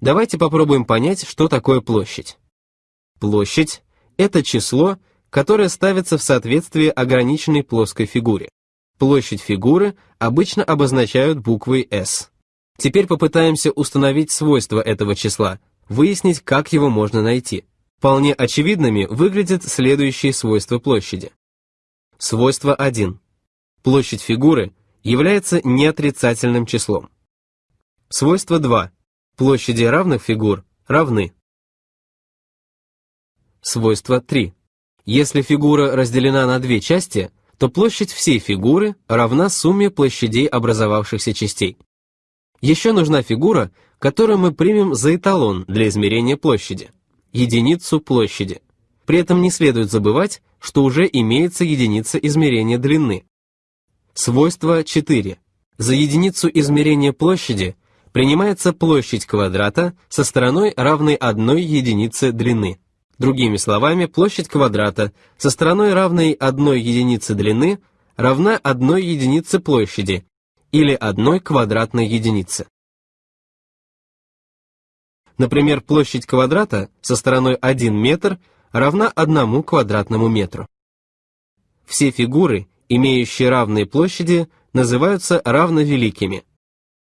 Давайте попробуем понять, что такое площадь. Площадь – это число, которое ставится в соответствии ограниченной плоской фигуре. Площадь фигуры обычно обозначают буквой S. Теперь попытаемся установить свойства этого числа, выяснить, как его можно найти. Вполне очевидными выглядят следующие свойства площади. Свойство 1. Площадь фигуры является неотрицательным числом. Свойство 2. Площади равных фигур равны. Свойство 3. Если фигура разделена на две части, то площадь всей фигуры равна сумме площадей образовавшихся частей. Еще нужна фигура, которую мы примем за эталон для измерения площади – единицу площади. При этом не следует забывать, что уже имеется единица измерения длины. Свойство 4. За единицу измерения площади принимается площадь квадрата со стороной, равной одной единице длины. Другими словами, площадь квадрата со стороной, равной одной единице длины, равна одной единице площади или одной квадратной единице. Например, площадь квадрата со стороной 1 метр равна 1 квадратному метру. Все фигуры, имеющие равные площади, называются равновеликими.